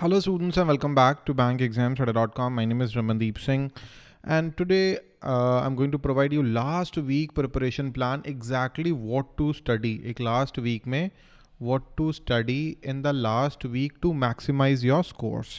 Hello students and welcome back to bankexamstudy.com. My name is Ramandeep Singh and today uh, I'm going to provide you last week preparation plan exactly what to study. एक last week में what to study in the last week to maximize your scores.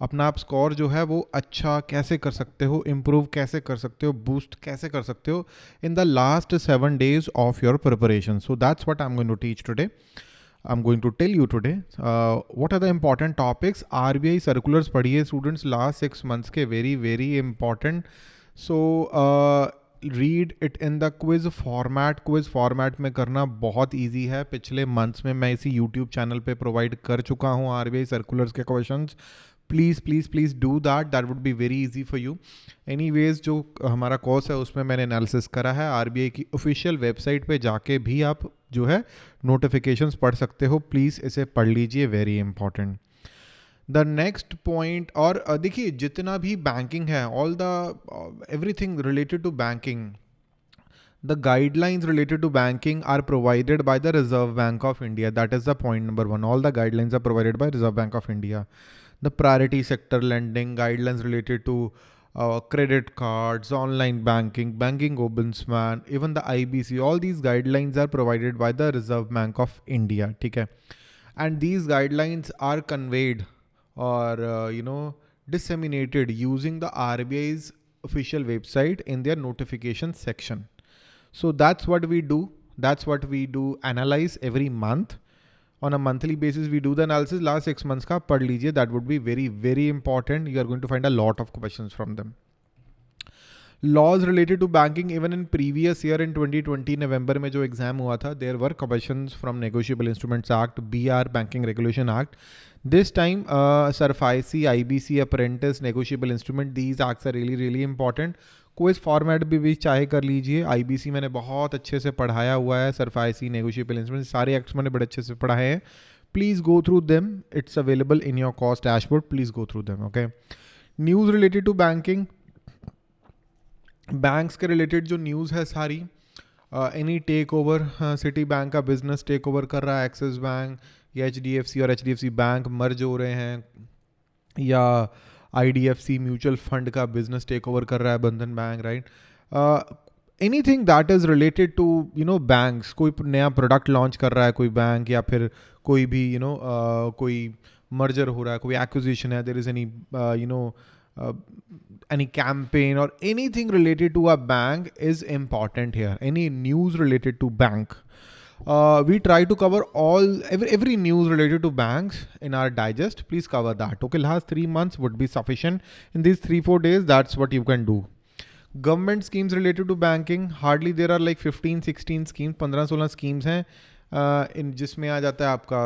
अपना आप score जो है वो अच्छा कैसे कर सकते हो इम्प्रूव कैसे कर सकते हो बूस्ट कैसे कर सकते हो in the last seven days of your preparation so that's what I am going to teach today I'm going to tell you today uh, what are the important topics RBI circulars पढ़िए students last six months के very very important so uh, read it in the quiz format quiz format में करना बहुत easy है पिछले months में मैं इसी YouTube channel पे provide कर चुका हूँ RBI circulars के questions please please please do that that would be very easy for you anyways जो हमारा कोर्स है उसमें मैंने एनालिसिस करा है RBI की ऑफिशियल वेबसाइट पे जाके भी आप जो है नोटिफिकेशन पढ़ सकते हो। प्लीज़ इसे पढ़ लीजिए very important the next point और देखिए, जितना भी बैंकिंग है all the everything related to banking the guidelines related to banking are provided by the Reserve Bank of India that is the point number one all the guidelines are provided by Reserve Bank of India the priority sector landing guidelines related to uh, credit cards, online banking, banking ombudsman, even the IBC, all these guidelines are provided by the Reserve Bank of India. Okay? And these guidelines are conveyed or, uh, you know, disseminated using the RBI's official website in their notification section. So that's what we do. That's what we do analyze every month on a monthly basis we do the analysis. Last six months ka pad lijiye. That would be very very important. You are going to find a lot of questions from them. Laws related to banking even in previous year in 2020 november mein jo exam hua tha there were questions from negotiable instruments act br banking regulation act. This time uh, SARFAESI ibc apprentice negotiable instrument these acts are really really important कोई format भी, भी चाहे कर लीजिए। IBC मैंने बहुत अच्छे से पढ़ाया हुआ है सरफाइसी नेगोशियबल इंस्ट्रूमेंट सारे एक्ट्स मैंने बड़े अच्छे से पढ़ाए हैं। Please go through them it's available in your cost dashboard please go through them okay news related to banking banks के रिलेटेड जो न्यूज़ है सारी any take over Citi bank का बिज़नेस टेक ओवर कर रहा है एक्सिस बैंक या H और एचडीएफसी बैंक मर्ज हो रहे हैं या आईडीएफसी म्यूचुअल फंड का बिज़नेस टेक ओवर कर रहा है Bandhan bank right any thing that is related to you know banks कोई नया प्रोडक्ट लॉन्च कर रहा है कोई बैंक या फिर कोई भी you you know know, uh, कोई मर्जर हो रहा है कोई एक्विजिशन है there is any you know any campaign or anything related to a bank is important here. Any news related to bank? uh, we try to cover all every, every news related to banks in our digest please cover that okay last three months would be sufficient in these three four days that's what you can do government schemes related to banking hardly there are like 15 16 schemes 15 16 schemes हैं uh, in जिसमें आ जाता है आपका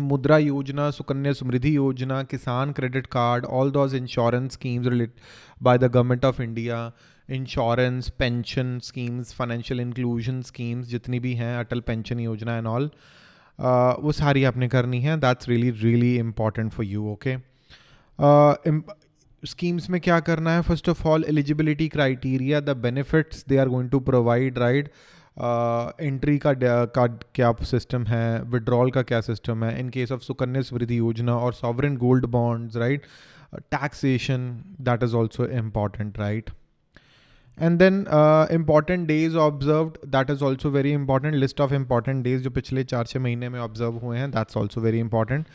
मुद्रा योजना Sukanya Samriddhi Yojana Kisan credit card all those insurance schemes relate by the government of India insurance pension schemes financial inclusion schemes जितनी भी हैं, Atal pension Yojana and all वो सारी आपने करनी है। That's really really important for you okay schemes में क्या करना है? First of all eligibility criteria the benefits they are going to provide right entry का का क्या सिस्टम है? विड्रॉल का क्या सिस्टम है? In case of Sukanya Samriddhi Yojana और sovereign gold bonds right taxation that is also important right and then important days observe that is also very important list of important days जो पिछले चार छः महीने में observe हुए हैं that's also very important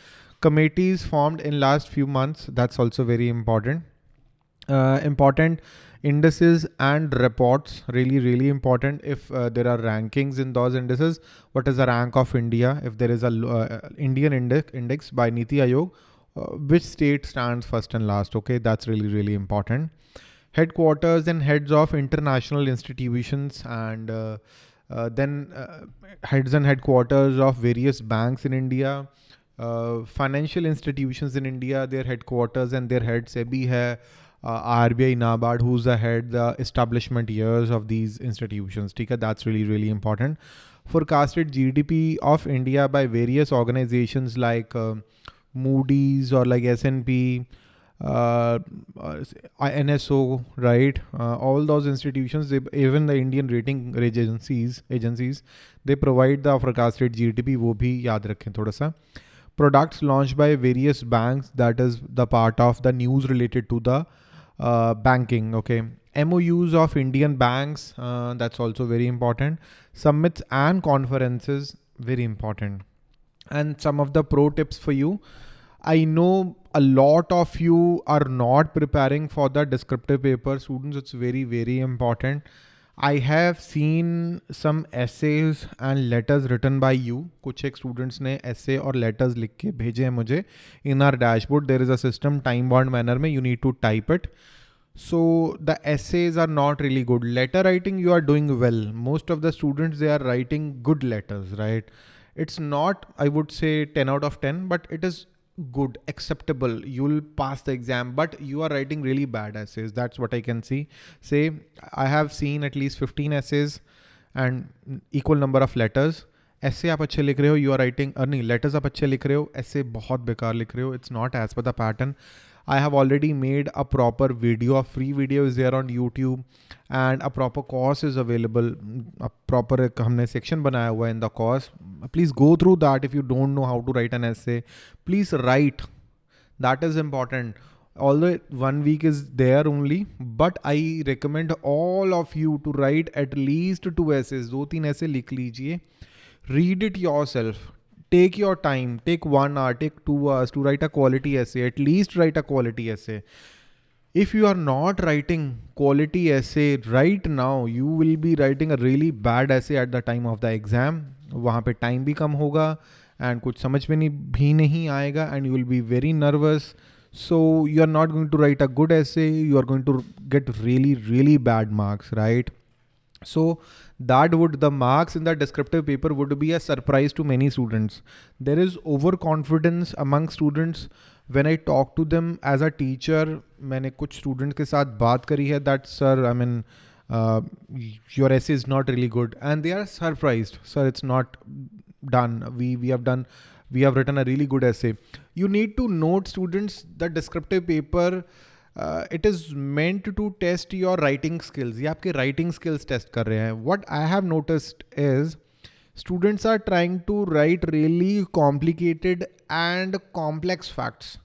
committees formed in last few months that's also very important uh, important indices and reports really really important if uh, there are rankings in those indices what is the rank of india if there is a uh, indian index index by niti aayog uh, which state stands first and last okay that's really really important headquarters and heads of international institutions and uh, uh, then uh, heads and headquarters of various banks in India, uh, financial institutions in India, their headquarters and their heads SEBI hai, uh, RBI, NABARD, who's the head, the establishment years of these institutions. Tika, that's really, really important. Forecasted GDP of India by various organizations like uh, Moody's or like S&P, uh, uh NSO, right? Uh, all those institutions, they, even the Indian rating agencies, agencies, they provide the forecasted GDP. वो भी याद रखें थोड़ा सा. products launched by various banks that is the part of the news related to the uh, banking okay MOUs of Indian banks uh, that's also very important summits and conferences very important and some of the pro tips for you I know a lot of you are not preparing for the descriptive paper students it's very very important I have seen some essays and letters written by you. कुछ एक students ने essay और letters लिख के भेजे हैं मुझे. In our dashboard there is a system time bound manner में you need to type it. So the essays are not really good. Letter writing you are doing well. Most of the students they are writing good letters, right? It's not I would say 10 out of 10, but it is good acceptable you'll pass the exam but you are writing really bad essays that's what i can see say i have seen at least 15 essays and equal number of letters ऐसे आप अच्छे लिख रहे हो you are writing नहीं letters आप अच्छे लिख रहे हो ऐसे बहुत बेकार लिख रहे हो it's not as per the pattern I have already made a proper video, a free video is there on YouTube and a proper course is available. A proper हमने section बनाया हुआ in the course. Please go through that if you don't know how to write an essay. Please write. That is important. Although one week is there only, but I recommend all of you to write at least two essays. दो तीन ऐसे लिख लीजिए. Read it yourself take your time, take one hour, take two hours to write a quality essay, at least write a quality essay. If you are not writing quality essay right now, you will be writing a really bad essay at the time of the exam. वहाँ पे time भी कम होगा and कुछ समझ में नहीं भी नहीं आएगा and you will be very nervous. So you are not going to write a good essay. You are going to get really, really bad marks, right? So that would the marks in the descriptive paper would be a surprise to many students. There is overconfidence among students. When I talk to them as a teacher, मैंने कुछ students के साथ बात करी है that sir, I mean, uh, your essay is not really good and they are surprised. Sir, it's not done. We, we have done, we have written a really good essay. You need to note students the descriptive paper it is meant to test your writing skills ये आपके writing skills test कर रहे हैं। What I have noticed is students are trying to write really complicated and complex facts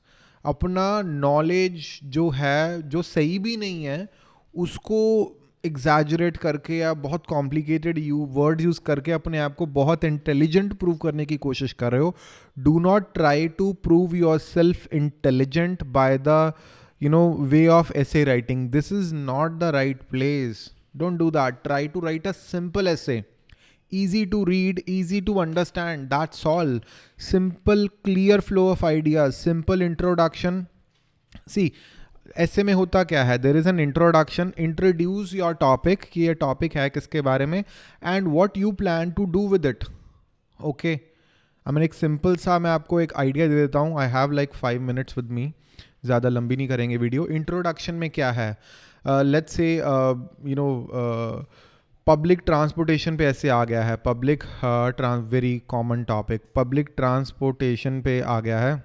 अपना knowledge जो है, जो सही भी नहीं है, उसको एग्जैजरेट करके या बहुत कॉम्प्लिकेटेड यू वर्ड यूज़ करके अपने आप को बहुत इंटेलिजेंट प्रूव करने की कोशिश कर रहे हो। Do not try to prove yourself intelligent by the you know, way of essay writing. This is not the right place. Don't do that. Try to write a simple essay. Easy to read, easy to understand. That's all. Simple, clear flow of ideas. Simple introduction. See, ऐसे में होता क्या है there is an introduction introduce your topic कि ये topic है किसके बारे में and what you plan to do with it okay I mean एक सिंपल सा मैं आपको एक आइडिया दे देता हूँ I have like five minutes with me ज़्यादा लंबी नहीं करेंगे वीडियो। इंट्रोडक्शन में क्या है? Let's say you know public transportation पे ऐसे आ गया है। Public trans very common topic public transportation पे आ गया है।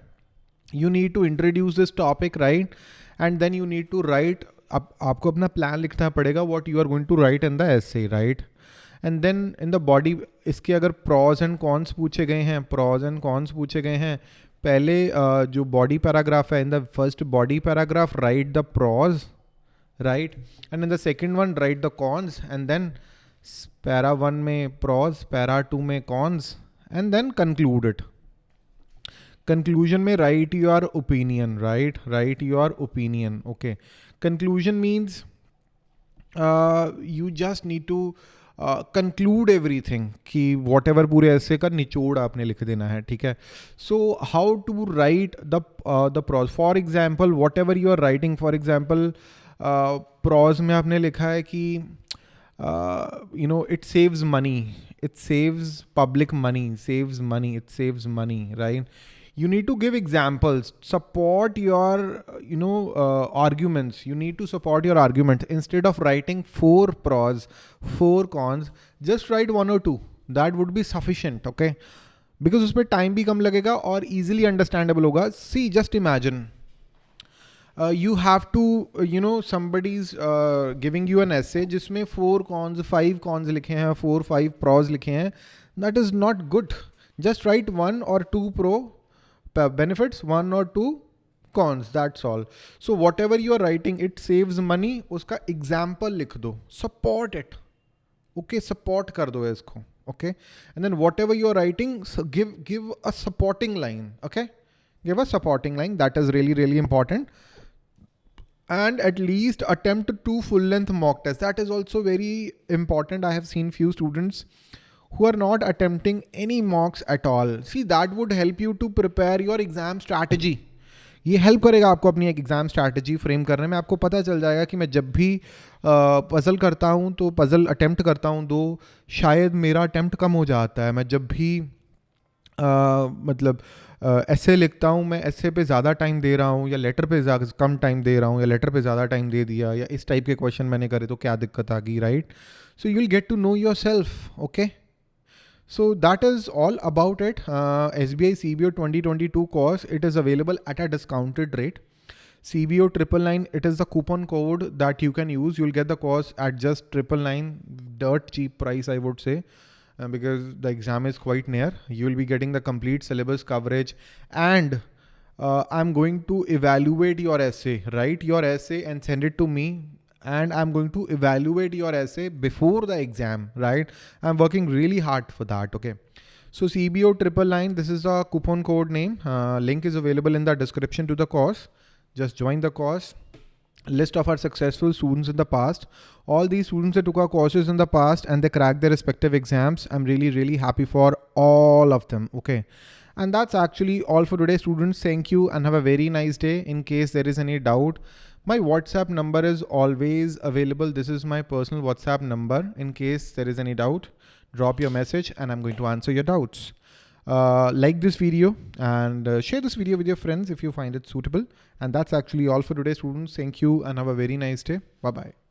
You need to introduce this topic right and then you need to write आपको अपना प्लान लिखना पड़ेगा what you are going to write in the S right and then in the body इसके अगर प्रॉज एंड कॉन्स पूछे गए हैं pros and cons पूछे गए हैं पहले जो बॉडी पैराग्राफ है in the first body paragraph write the pros right and in the second one write the cons and then para one में प्रॉज पैरा टू में cons and then conclude it conclusion में write your opinion right write your opinion okay conclusion means you just need to conclude every thing कि what ever पूरे ऐसे का निचोड़ आपने लिख देना है, ठीक है? So how to write the the pros for example whatever you are writing for example pros में आपने लिखा है कि you know it saves money it saves public money saves money it saves money right you need to give examples support your you know uh, arguments you need to support your argument instead of writing four pros four cons just write one or two that would be sufficient okay because उसमें time भी कम लगेगा और easily understandable होगा see just imagine uh, you have to uh, you know somebody's uh, giving you an essay जिसमें four cons five cons लिखे हैं four five pros लिखे हैं that is not good just write one or two pro uh, benefits, one or two cons, that's all. So whatever you are writing, it saves money, uska example do, support it. Okay, support kar do isko. Okay. And then whatever you are writing, so give, give a supporting line. Okay. Give a supporting line. That is really, really important and at least attempt two full length mock tests. That is also very important. I have seen few students who are not attempting any mocks at all. See, that would help you to prepare your exam strategy. ये help करेगा आपको अपनी एक exam strategy frame करने में आपको पता चल जाएगा कि मैं जब भी पज़ल करता हूँ तो पज़ल अटेम्प्ट करता हूँ तो शायद मेरा अटेम्प्ट कम हो जाता है मैं जब भी आ, मतलब ऐसे लिखता हूँ मैं ऐसे पे ज़्यादा टाइम दे रहा हूँ या लेटर पे कम टाइम दे रहा हूँ या लेटर पे ज़्यादा टाइम दे दिया या इस टाइप के क्वेश्चन मैंने करे तो क्या दिक्कत आ गई right so you will get to know yourself okay So that is all about it. Uh, SBI CBO 2022 course, it is available at a discounted rate. CBO triple nine, it is the coupon code that you can use. You'll get the course at just triple nine, dirt cheap price, I would say. Uh, because the exam is quite near. You will be getting the complete syllabus coverage and uh, I'm going to evaluate your essay, write your essay and send it to me and I'm going to evaluate your essay before the exam, right? I'm working really hard for that, okay? So CBO triple nine, this is a coupon code name. Uh, link is available in the description to the course. Just join the course list of our successful students in the past. All these students that took our courses in the past and they cracked their respective exams. I'm really, really happy for all of them. Okay. And that's actually all for today, students. Thank you and have a very nice day. In case there is any doubt, my WhatsApp number is always available. This is my personal WhatsApp number. In case there is any doubt, drop your message and I'm going to answer your doubts. Uh, like this video and uh, share this video with your friends if you find it suitable. And that's actually all for today, students. Thank you and have a very nice day. Bye-bye.